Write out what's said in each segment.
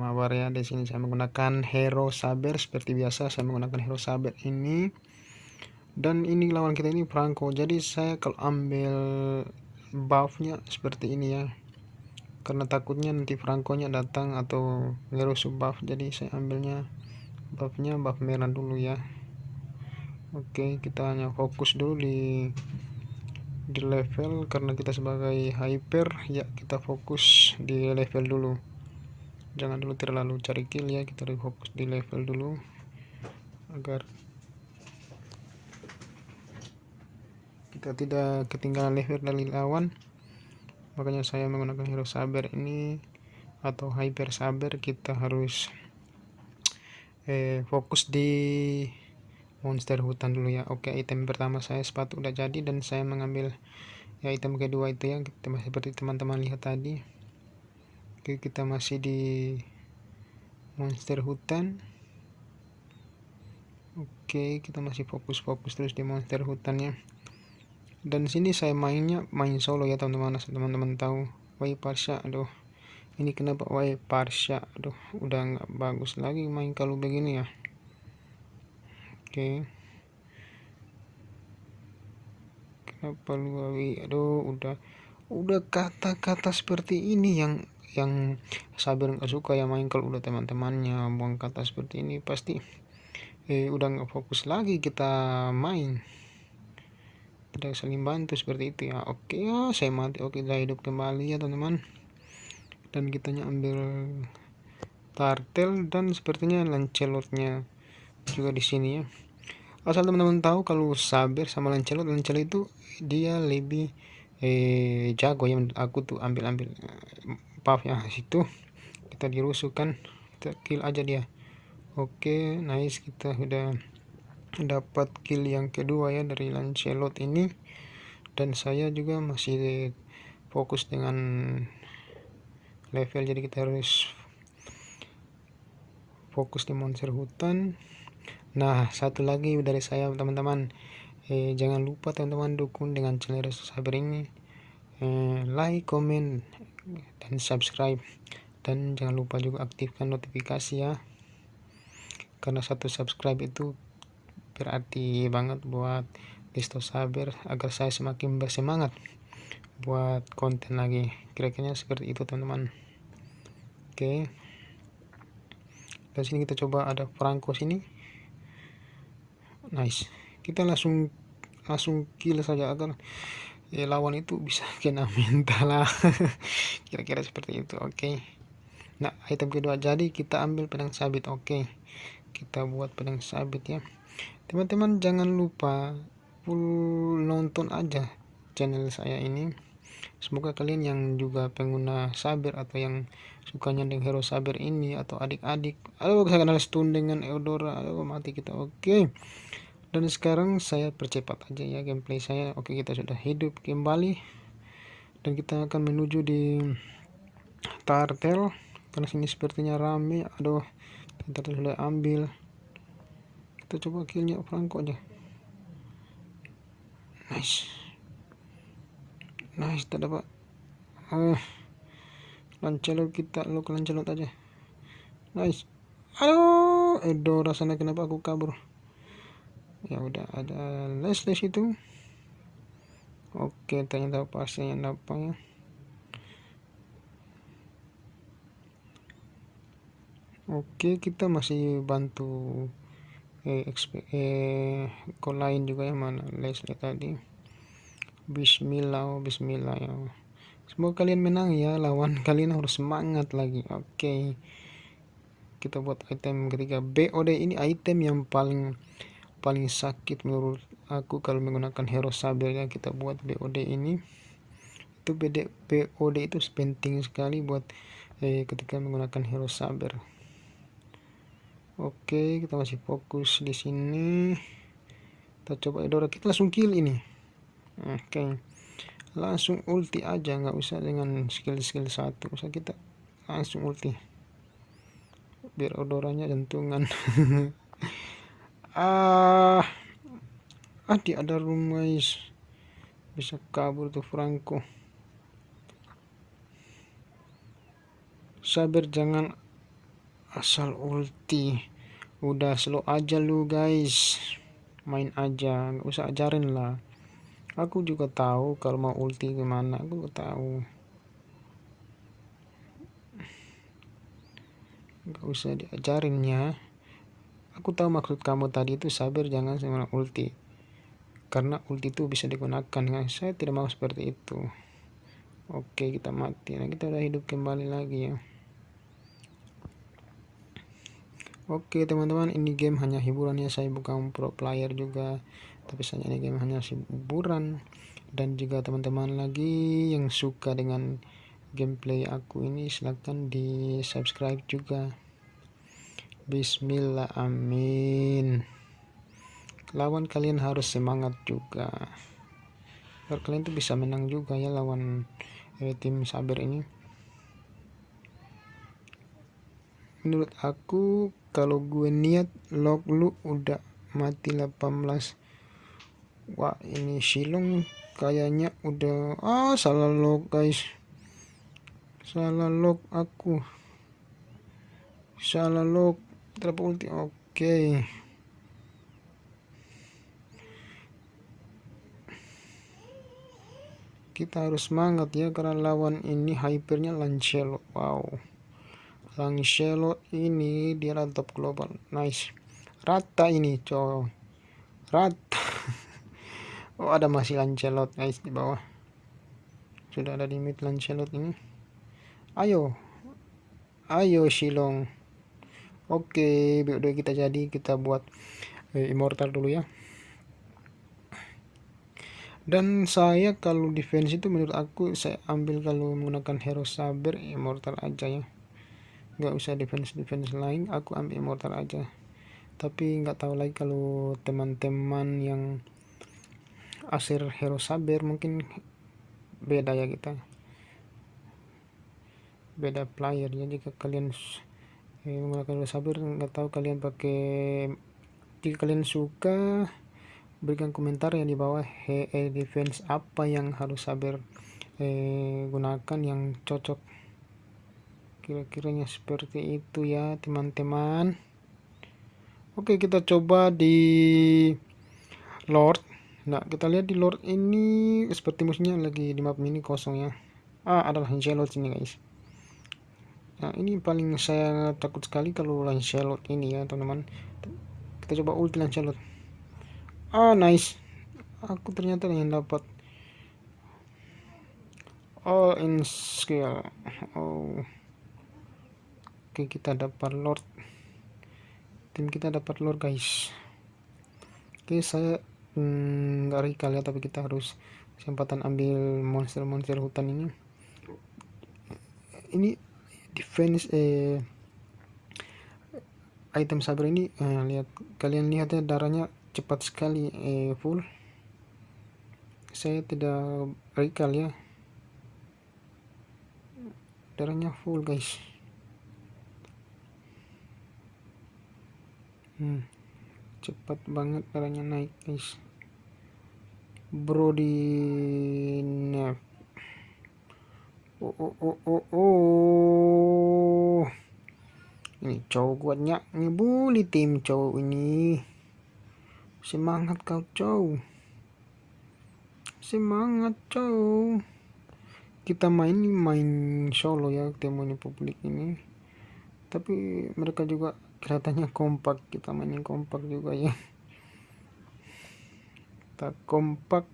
mawar ya di sini saya menggunakan hero saber. Seperti biasa saya menggunakan hero saber ini. Dan ini lawan kita ini Franco. Jadi saya kalau ambil buffnya seperti ini ya. Karena takutnya nanti Franco-nya datang atau ngerusuh buff. Jadi saya ambilnya buffnya buff merah dulu ya. Oke kita hanya fokus dulu di di level. Karena kita sebagai hyper ya kita fokus di level dulu jangan dulu terlalu cari kill ya kita lebih fokus di level dulu. Agar kita tidak ketinggalan level dari lawan. Makanya saya menggunakan hero saber ini atau hyper saber kita harus eh, fokus di monster hutan dulu ya. Oke item pertama saya sepatu udah jadi dan saya mengambil ya item kedua itu ya. Seperti teman-teman lihat tadi oke kita masih di monster hutan. Oke kita masih fokus-fokus terus di monster hutannya. Dan sini saya mainnya main solo ya teman-teman. Teman-teman tahu Wai Parsha aduh. Ini kenapa Wai Parsha? Aduh udah nggak bagus lagi main kalau begini ya. Oke. Kenapa lu Wai? Aduh udah udah kata-kata seperti ini yang yang sabar nggak suka ya main kalau udah teman-temannya buang kata seperti ini pasti eh udah nggak fokus lagi kita main. Tidak saling bantu seperti itu ya. Oke ya saya mati. Oke kita hidup kembali ya teman-teman. Dan kita ambil tartel dan sepertinya lancelotnya juga di sini ya. Asal teman-teman tahu kalau sabar sama lancelot lancelot itu dia lebih eh jago ya aku tuh ambil buff ya situ. Kita dirusuhkan kita kill aja dia. Oke nice. Kita udah dapat kill yang kedua ya dari Lancelot ini. Dan saya juga masih fokus dengan level. Jadi kita harus fokus di monster hutan. Nah satu lagi dari saya teman-teman. Eh, jangan lupa teman-teman dukung dengan channel Saber ini. Eh, like comment dan subscribe. Dan jangan lupa juga aktifkan notifikasi ya. Karena satu subscribe itu berarti banget buat Listo Saber agar saya semakin bersemangat buat konten lagi. Kira-kira seperti itu teman-teman. Oke. Dan sini kita coba ada Franco sini. Nice. Kita langsung langsung kill saja agar ya, lawan itu bisa kena mental lah. Kira-kira seperti itu oke. Nah item kedua jadi kita ambil pedang sabit oke. Kita buat pedang sabit ya. Teman-teman jangan lupa full nonton aja channel saya ini. Semoga kalian yang juga pengguna saber atau yang sukanya dengan hero saber ini atau adik-adik aduh saya kenal stun dengan Eudora. Aduh mati kita oke dan sekarang saya percepat aja ya gameplay saya. Oke kita sudah hidup kembali. Dan kita akan menuju di tartel. Karena sini sepertinya rame. Aduh kita sudah ambil. Kita coba killnya Franco aja. Nice. Nice tak dapat. Eh lancelot kita lo lancelot aja. Nice. Aduh edo rasanya kenapa aku kabur ya udah ada les les itu. Oke ternyata pasnya yang ya Oke, kita masih bantu eh, eh call lain juga yang mana Leslie tadi. Bismillah oh, Bismillah ya. Semoga kalian menang ya lawan kalian harus semangat lagi. Oke. Kita buat item ketiga. BOD ini item yang paling paling sakit menurut aku kalau menggunakan hero saber ya kita buat BOD ini itu BD, BOD itu penting sekali buat eh, ketika menggunakan hero saber Oke, kita masih fokus di sini. Kita coba Edora kita langsung kill ini. Oke. Langsung ulti aja, nggak usah dengan skill-skill satu. Usah kita langsung ulti. Biar odoranya jantungan. ah. Ah, ada rumah Bisa kabur tuh Franco. Sabar jangan asal ulti. Udah slow aja lu guys. Main aja nggak usah ajarin lah. Aku juga tahu kalau mau ulti gimana aku tahu. Nggak usah diajarin ya aku tahu maksud kamu tadi itu sabar jangan sama ulti. Karena ulti itu bisa digunakan kan? Saya tidak mau seperti itu. Oke kita mati. Nah kita udah hidup kembali lagi ya. Oke teman-teman ini game hanya hiburan ya. Saya bukan pro player juga tapi saya ini game hanya hiburan. Dan juga teman-teman lagi yang suka dengan gameplay aku ini silahkan di subscribe juga Bismillah amin. Lawan kalian harus semangat juga. Biar kalian tuh bisa menang juga ya lawan eh, tim sabar ini. Menurut aku kalau gue niat log lu udah mati 18 wah ini silong kayaknya udah ah salah log guys. Salah log aku. Salah log ulti oke okay. kita harus semangat ya karena lawan ini hypernya Lancelot wow. Lancelot ini dia top global. Nice. Rata ini coy. Rata. Oh ada masih Lancelot guys di bawah. Sudah ada limit Lancelot ini. Ayo. Ayo Shilong oke udah kita jadi kita buat eh, immortal dulu ya. Dan saya kalau defense itu menurut aku saya ambil kalau menggunakan hero saber immortal aja ya. Nggak usah defense defense lain aku ambil immortal aja. Tapi nggak tahu lagi kalau teman-teman yang asir hero saber mungkin beda ya kita. Beda player ya jika kalian menggunakan hero saber nggak tahu kalian pakai jika kalian suka berikan komentar yang di bawah he defense apa yang harus saber eh, gunakan yang cocok. Kira-kiranya seperti itu ya teman-teman. Oke kita coba di Lord. Nah kita lihat di Lord ini seperti musuhnya lagi di map mini kosong ya. Ah adalah Lancelot sini guys nah ini paling saya takut sekali kalau Lancelot ini ya teman-teman. Kita coba ulti Lancelot. Ah nice. Aku ternyata yang dapat all in skill. Oh. Oke kita dapat lord. Tim kita dapat lord guys. Oke saya hmm, nggak hmm, recall ya tapi kita harus kesempatan ambil monster-monster hutan ini. Ini defense eh item sabar ini eh, lihat kalian lihat ya darahnya cepat sekali eh, full. Saya tidak recall ya. Darahnya full guys. Hmm, cepat banget darahnya naik guys. Bro di nef oh oh oh oh oh. Ini cowok kuatnya ngebully tim cowok ini. Semangat kau cowok. Semangat cowok. Kita main main solo ya temunya publik ini. Tapi mereka juga kelihatannya kompak. Kita mainin kompak juga ya. Kita kompak.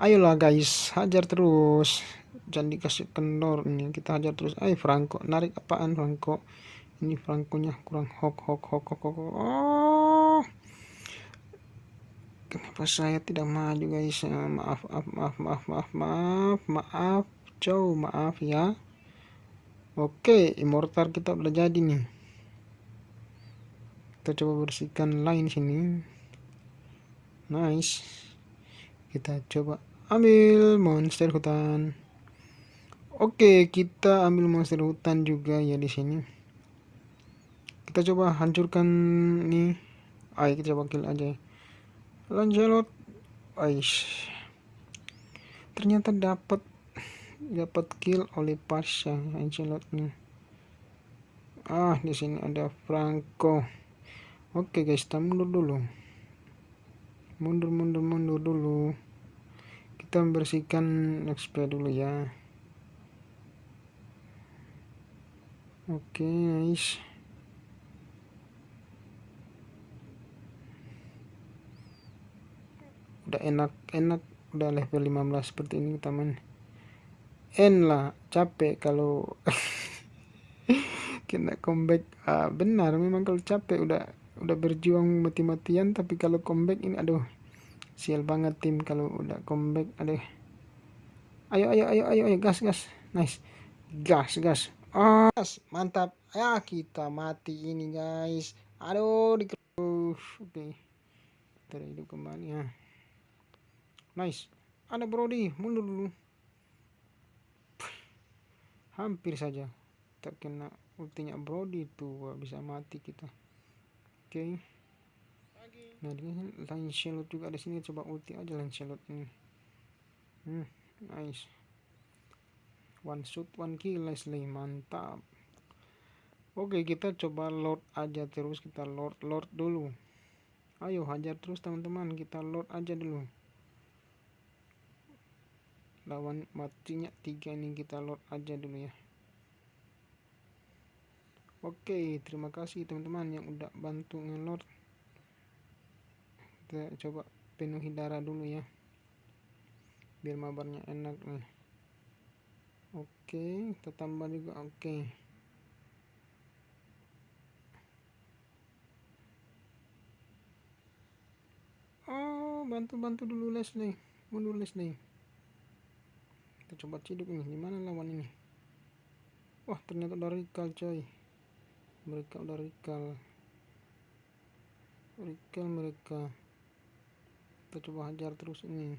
Ayolah guys. Hajar terus jangan dikasih kendor ini kita hajar terus. Ayo Franco narik apaan Franco? Ini Franconya kurang hok hok hok hok hok oh! Kenapa saya tidak maju guys? Maaf maaf maaf maaf maaf maaf maaf cow maaf ya. Oke immortal kita udah jadi nih. Kita coba bersihkan line sini. Nice. Kita coba ambil monster hutan oke kita ambil monster hutan juga ya di sini. Kita coba hancurkan nih ayo kita coba kill aja. Lancelot. Aish. Ternyata dapat dapat kill oleh Pasha Lancelotnya. Ah di sini ada Franco. Oke guys kita mundur dulu. Mundur mundur mundur dulu. Kita membersihkan XP dulu ya oke nice udah enak enak. Udah level 15 seperti ini teman. N lah capek kalau kena comeback. Ah, benar memang kalau capek udah udah berjuang mati-matian tapi kalau comeback ini aduh sial banget tim kalau udah comeback aduh. Ayo ayo ayo ayo ayo gas gas. Nice. Gas gas gas mantap. Ya kita mati ini guys. Aduh di oke. Okay. terhidup kembali ya. Nice. Ada Brody mundur dulu. Hampir saja terkena ultinya Brody itu bisa mati kita. Okay. nah ini Lancelot juga di sini coba ulti aja Lancelot ini. Hmm, nice one shot one kill Leslie mantap oke kita coba lord aja terus kita lord lord dulu ayo hajar terus teman-teman kita lord aja dulu lawan matinya tiga ini kita lord aja dulu ya Oke, terima kasih teman-teman yang udah bantu ngelord. Kita coba penuhi darah dulu ya. Biar mabarnya enak nih. Oke, kita tambah juga oke. Oh, bantu-bantu dulu les nih. Mundur nih. Kita coba ciduk nih, gimana lawan ini? Wah, ternyata dari kal coy mereka udah recall recall mereka kita coba hajar terus ini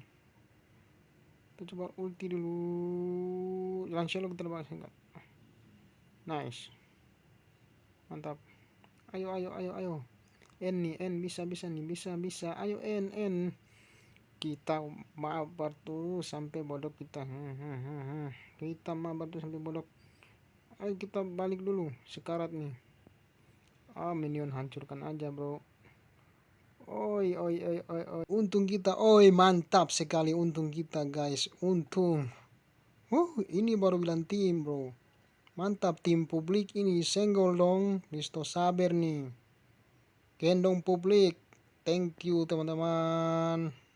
kita coba ulti dulu. Langsung kita bahas enggak. Nice. Mantap. Ayo ayo ayo ayo. N nih N. Bisa bisa nih bisa bisa. Ayo N N. Kita mabar tuh sampai bodoh kita. Hmm, hmm, hmm, kita mabar tuh sampai bodoh. Ayo kita balik dulu sekarat nih. Ah minion hancurkan aja bro oi oi oi oi oi. Untung kita. Oi mantap sekali untung kita guys. Untung. Uh ini baru bilang tim bro. Mantap tim publik ini. Senggol dong listo sabar nih. Gendong publik. Thank you teman-teman